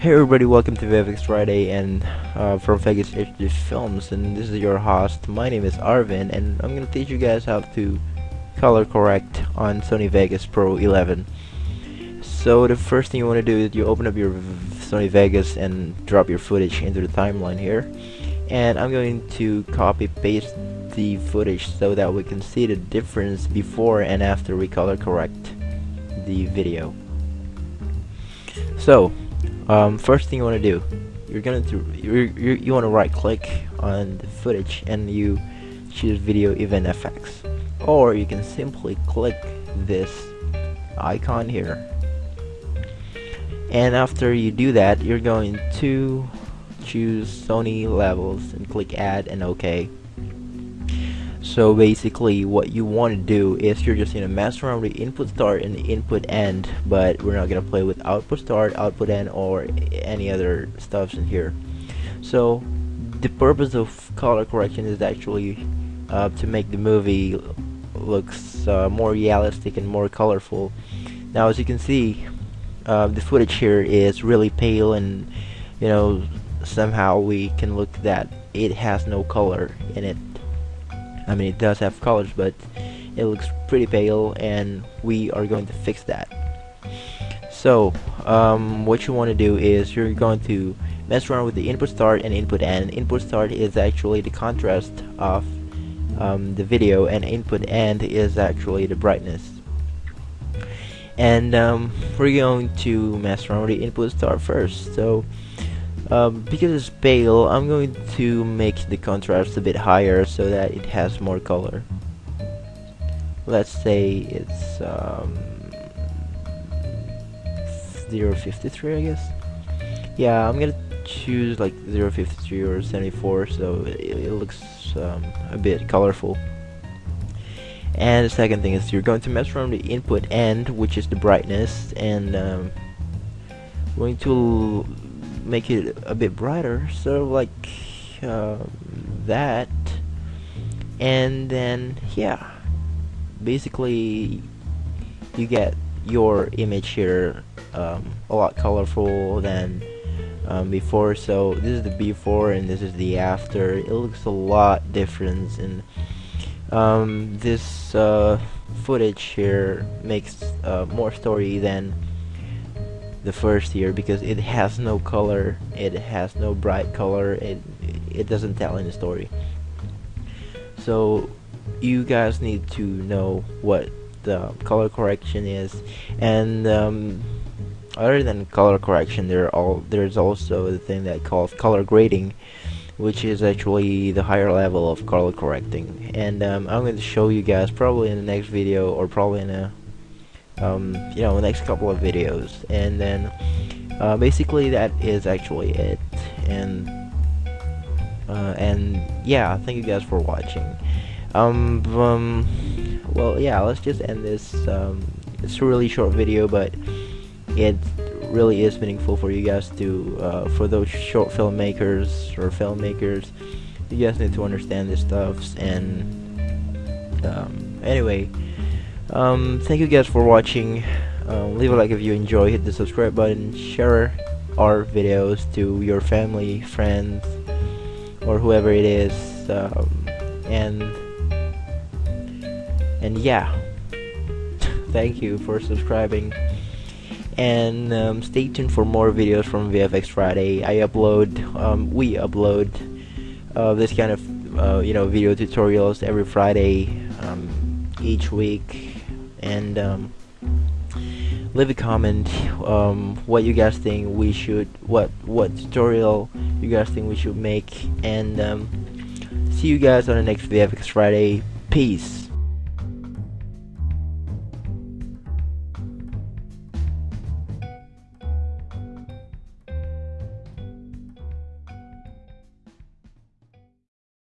Hey everybody, welcome to VFX Friday and uh, from Vegas HD Films and this is your host. My name is Arvin and I'm gonna teach you guys how to color correct on Sony Vegas Pro 11. So the first thing you want to do is you open up your Sony Vegas and drop your footage into the timeline here and I'm going to copy paste the footage so that we can see the difference before and after we color correct the video. So um, first thing you want to do you're gonna you're, you're, you want to right click on the footage and you choose video event effects or you can simply click this icon here. And after you do that you're going to choose Sony levels and click add and OK so basically what you want to do is you're just gonna mess around with input start and input end but we're not gonna play with output start, output end or any other stuffs in here. So the purpose of color correction is actually uh, to make the movie looks uh, more realistic and more colorful. Now as you can see uh, the footage here is really pale and you know somehow we can look that it has no color in it I mean it does have colors but it looks pretty pale and we are going to fix that. So um, what you want to do is you're going to mess around with the input start and input end. Input start is actually the contrast of um, the video and input end is actually the brightness. And um, we're going to mess around with the input start first. So um, because it's pale, I'm going to make the contrast a bit higher so that it has more color. Let's say it's um, 053 I guess. Yeah, I'm gonna choose like 053 or 74 so it, it looks um, a bit colorful. And the second thing is you're going to mess around the input end, which is the brightness, and um, going to make it a bit brighter of like uh, that. And then yeah basically you get your image here um, a lot colorful than um, before. So this is the before and this is the after. It looks a lot different. And um, this uh, footage here makes uh, more story than the first year because it has no color it has no bright color it it doesn't tell any story. So you guys need to know what the color correction is. And um, other than color correction there all there's also the thing that calls color grading which is actually the higher level of color correcting. And um, I'm going to show you guys probably in the next video or probably in a um, you know, next couple of videos. And then, uh, basically that is actually it. And, uh, and yeah, thank you guys for watching. Um, um, well, yeah, let's just end this. Um, it's a really short video, but it really is meaningful for you guys to, uh, for those short filmmakers or filmmakers, you guys need to understand this stuff. And, um, anyway, um, thank you guys for watching. Um, leave a like if you enjoy. Hit the subscribe button. Share our videos to your family friends or whoever it is. Um, and and yeah. Thank you for subscribing. And um, stay tuned for more videos from VFX Friday. I upload um, we upload uh, this kind of uh, you know video tutorials every Friday each week and um, leave a comment um, what you guys think we should what what tutorial you guys think we should make and um, see you guys on the next VFX Friday. Peace